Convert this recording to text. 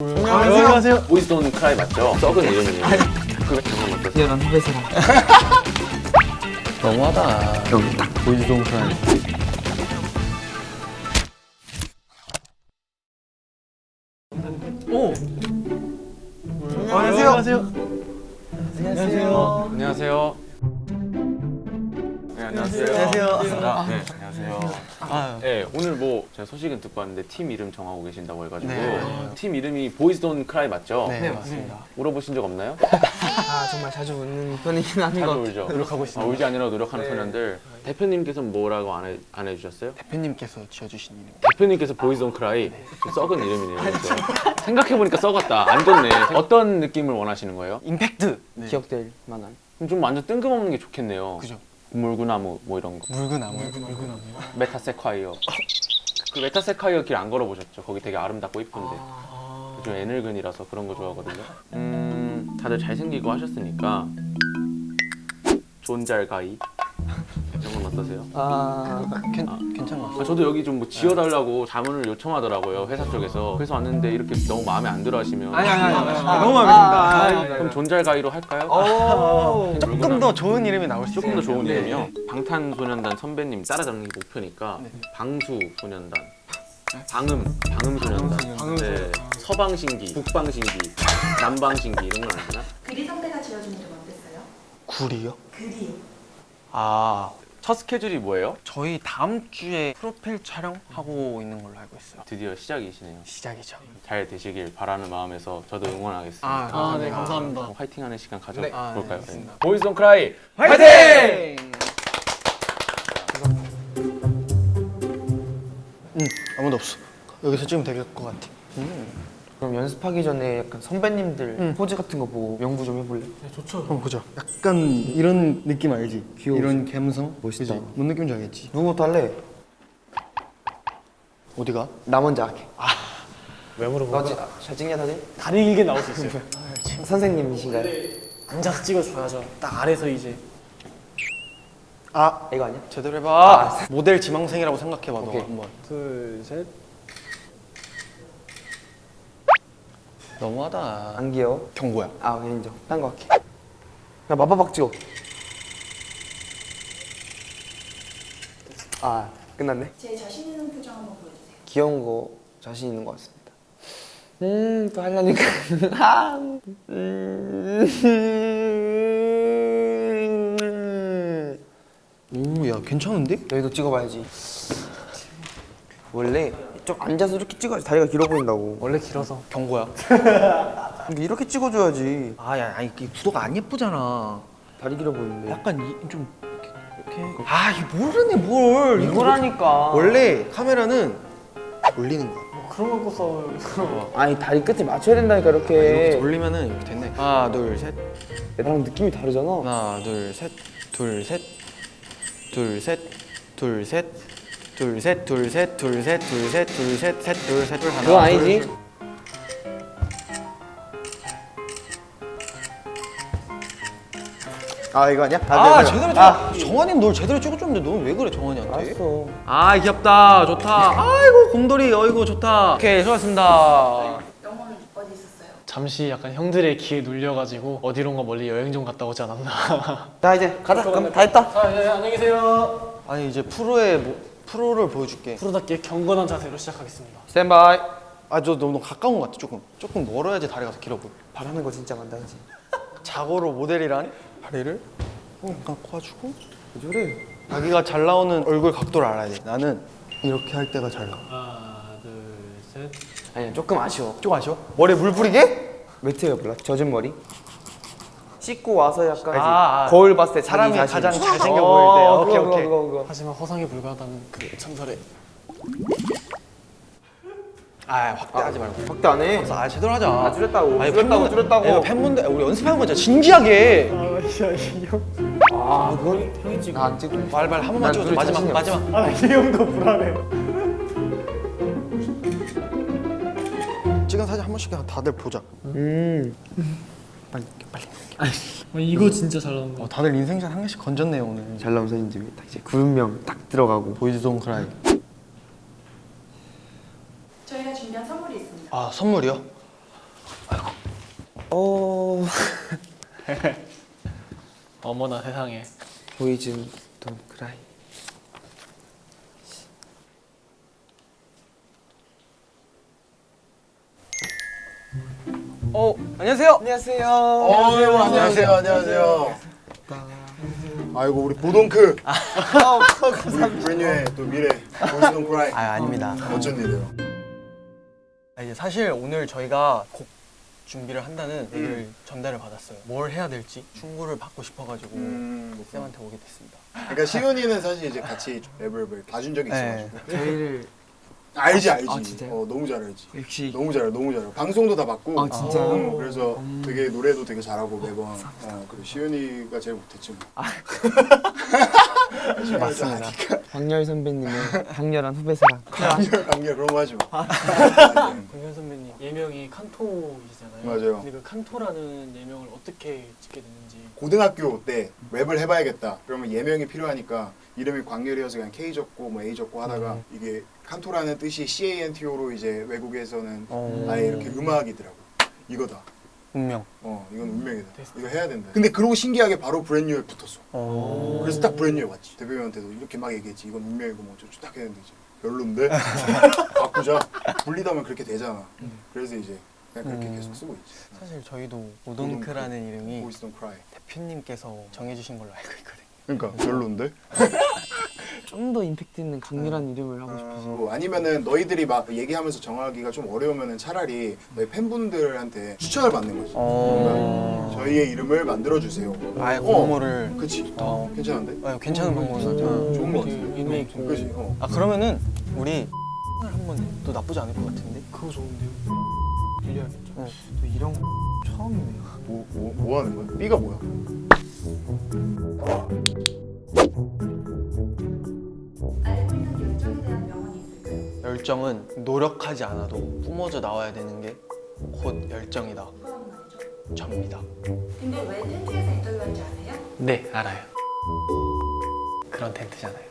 안녕하세요. Boys Don't Cry 맞죠? 썩은 이름이에요. 그 경험 어떠세요? 뛰어난 후배 사람 너무하다. 여기 딱 Boys Don't Cry. 오. 안녕하세요. 안녕하세요. 안녕하세요. 안녕하세요. 네, 안녕하세요. 안녕하세요. 안녕하세요. 아, 네, 오늘 뭐 제가 소식은 듣고 왔는데 팀 이름 정하고 계신다고 해가지고 네. 팀 이름이 Boys Don't Cry 맞죠? 네, 맞습니다. 물어보신 적 없나요? 아 정말 자주 웃는 편이긴 한것 자주 울죠. 노력하고 아, 있습니다. 울지 않으려고 노력하는 소년들. 대표님께서 뭐라고 안, 해, 안 해주셨어요? 대표님께서 지어주신 이름. 대표님께서 Boys Don't Cry 좀 썩은 이름이네요. 그렇죠? 생각해보니까 썩었다. 안 좋네. 어떤 느낌을 원하시는 거예요? 임팩트. 네. 기억될 만한 좀 완전 뜬금없는 게 좋겠네요. 그죠. 물구나무 뭐 이런 거. 물구나무. 물구나무. 메타세콰이어. 그 메타세콰이어 길 안 걸어보셨죠? 거기 되게 아름답고 이쁜데. 좀 애늙은이라서 그런 거 좋아하거든요. 음, 다들 잘생기고 하셨으니까 존잘guy 이런 건 어떠세요? 아 괜 괜찮은 것 아, 같아요. 저도 여기 좀 뭐 지어달라고 자문을 요청하더라고요 회사 쪽에서 그래서 왔는데 이렇게 너무 마음에 안 들어 하시면 아니 아니 아니 너무 마음에 듭니다. 그럼 존잘guy로 할까요? 오 조금 더 좋은 이름이 나올 수 조금 더 있어요. 좋은 네. 이름이요. 방탄소년단 선배님 따라잡는 게 목표니까 네. 방수소년단, 방음, 방음소년단. 네. 서방신기, 북방신기, 남방신기 이런 건 아시나? 그리 선배가 지어준 이름 어땠어요? 굴이요? 그리요. 아, 첫 스케줄이 뭐예요? 저희 다음 주에 프로필 촬영하고 있는 걸로 알고 있어요. 드디어 시작이시네요. 시작이죠. 잘 되시길 바라는 마음에서 저도 응원하겠습니다. 아, 네, 감사합니다. 그럼 화이팅하는 시간 네. 가져볼까요? 아, 네, 알겠습니다. Boys Don't Cry 화이팅! 응, 아무도 없어. 여기서 찍으면 될 것 같아. 그럼 연습하기 전에 약간 선배님들 응. 포즈 같은 거 보고 연구 좀 해볼래? 한번 보자. 약간 이런 느낌 알지? 귀여우시- 이런 감성? 멋있다. 그지? 뭔 느낌인지 알겠지? 누구부터 할래? 어디가? 나 먼저 할게 왜 물어봐? 너 지- 잘 찍냐 다들? 다리 길게 나올 수 있어요. 선생님이신가요? 앉아서 찍어줘야죠. 딱 아래서 이제 아, 이거 아니야? 제대로 해봐. 모델 지망생이라고 생각해봐, 너 오케이. 한번. 둘, 셋. 너무하다. 안 귀여워? 경고야. 아 인정 딴 거 할게 야 마파박 찍어 아 끝났네 제 자신 있는 표정 한번 보여주세요. 귀여운 거 자신 있는 것 같습니다. 음, 또 하려니까. 아, 음. 오, 야, 괜찮은데? 여기도 찍어봐야지. 원래 좀 앉아서 이렇게 찍어야지 다리가 길어 보인다고. 원래 길어서. 경고야. 근데 이렇게 찍어줘야지. 아, 야, 아니, 이 구도가 안 예쁘잖아. 다리 길어 보이는데. 약간 이, 좀 이렇게, 이렇게. 아, 이 모르네 뭘. 이거 이거라니까. 원래 카메라는 올리는 거야. 뭐 그런 거 갖고서 아니 다리 끝에 맞춰야 된다니까 이렇게 이렇게. 돌리면은 이렇게 됐네. 하나, 둘, 셋. 나랑 느낌이 다르잖아. 하나, 둘, 셋. 둘, 셋. 둘, 셋. 둘, 셋. 둘, 셋. 둘, 셋. 둘, 셋. 둘, 셋. 둘, 셋. 셋, 둘, 셋. 둘, 하나. 그건 아니지. 둘, 아 이거 아니야? 아, 네, 네. 제대로 찍어. 정환이 널 제대로 찍어줬는데 넌 왜 그래 정환이한테? 알았어. 아 귀엽다 좋다 아이고 곰돌이 어이구 좋다 오케이 수고하셨습니다 영어는 어디 있었어요? 잠시 약간 형들의 기에 눌려가지고 어디론가 멀리 여행 좀 갔다 오지 않았나. 자 이제 가자. 그럼 다 했다. 아, 네, 안녕히 계세요. 아니 이제 프로의 모- 프로를 보여줄게 프로답게 경건한 자세로 시작하겠습니다. 스탠바이. 아저 너무 가까운 것 같아 조금 조금 멀어야지 다리가 더 길어 보여 바라는 거 진짜 많다 그지? 자고로 모델이란 다리를 어, 약간 꼬아주고 왜 저래? 자기가 잘 나오는 얼굴 각도를 알아야 돼 나는 이렇게 할 때가 잘 나와 하나, 둘, 셋. 아니야 조금 아쉬워. 좀 아쉬워? 머리에 물 뿌리게? 매트가 몰라? 젖은 머리? 씻고 와서 약간? 아, 아. 거울 봤을 때 사람이 자신. 가장 잘생겨 어, 보일 때 오케이 그거, 오케이 그거, 그거. 하지만 허상에 불과하다는 그 전설의 아 확대하지 말고 확대 안 해. 아 제대로 하자 아, 줄였다고. 아니, 줄였다고, 팬분들- 줄였다고. 야, 팬분들 우리 연습하는 거잖아 진지하게 아 그건 형이 찍어. 난 안 찍어. 말말 한 번만 난 찍어줘 마지막. 마지막 아, 이 형도 불안해. 찍은 사진 한 번씩 다들 보자 음. 빨리 빨리 어, 이거 진짜 잘 나온 거. 어, 다들 인생샷 한 개씩 건졌네요 오늘 잘 나온 사진 중에 딱 이제 구름명 딱 들어가고. Boys Don't Cry 저희가 준비한 선물이 있습니다. 아 선물이요? 어 어머나 세상에. Boys Don't Cry. 어 안녕하세요. 안녕하세요. 어유 안녕하세요 안녕하세요 아이고 우리 보동크 브랜뉴의 또 미래 Boys Don't Cry 아 아닙니다. 어쩐 일이에요 아, 이제 사실 오늘 저희가 곡 준비를 한다는 음. 얘기를 전달을 받았어요. 뭘 해야 될지 충고를 받고 싶어가지고 음, 쌤한테 오게 됐습니다. 그러니까 시은이는 사실 이제 같이 랩을 봐준 적이 있어가지고 저희를 알지 알지. 아, 진짜요? 어 너무 잘 알지. 역시. 너무 잘해 너무 잘해 방송도 다 봤고. 아, 진짜요? 어, 그래서 되게 노래도 되게 잘하고 매번. 어, 그리고 시은이가 제일 못했지 뭐. 맞습니다. 박열 선배님의 강렬한 후배 사랑. 강렬 강렬. 그런 거 하지 마 공현 선배님 예명이 칸토이시잖아요. 맞아요. 근데 그 칸토라는 예명을 어떻게 짓게 됐는지. 고등학교 때 랩을 해봐야겠다. 그러면 예명이 필요하니까 이름이 광렬이어서 그냥 K 적고 뭐 A 적고 하다가 음. 이게 칸토라는 뜻이 C A N T O로 이제 외국에서는 어. 아예 이렇게 음악이더라고. 이거다. 운명. 어, 이건 운명이다. 됐어. 이거 해야 된다. 근데 그러고 신기하게 바로 브랜뉴에 붙었어. 어. 그래서 딱 브랜뉴에 왔지. 대표님한테도 이렇게 막 얘기했지. 이건 운명이고 뭐 어쩌고 딱 했는데 이제 별론데 바꾸자. 불리다면 그렇게 되잖아. 그래서 이제 그냥 그렇게 음. 계속 쓰고 있지. 사실 저희도 오동크라는 이름이 Boys Don't Cry. 대표님께서 정해주신 걸로 알고 있거든요. 그러니까 별론데? 좀 더 임팩트 있는 강렬한 이름을 하고 싶어서. 뭐 아니면은 너희들이 막 얘기하면서 정하기가 좀 어려우면은 차라리 너희 팬분들한테 추천을 받는 거지. 어. 그러니까 저희의 이름을 만들어 주세요. 아예 어. 공모를 그치. 어. 괜찮은데? 아, 괜찮은 방법이죠. 좋은 거그 같은데. 의미 있고. 그치. 어. 아 그러면은 우리 한번 또 나쁘지 않을 것 같은데. 그거 좋은데요. 빌려야겠죠. 또 이런 거 처음이네요. 뭐, 뭐, 뭐 하는 거야? B가 뭐야? 열정은 노력하지 않아도 뿜어져 나와야 되는 게 곧 열정이다. 접니다. 근데 왜 텐트에서 인터뷰한지 아세요? 네 알아요. 그런 텐트잖아요.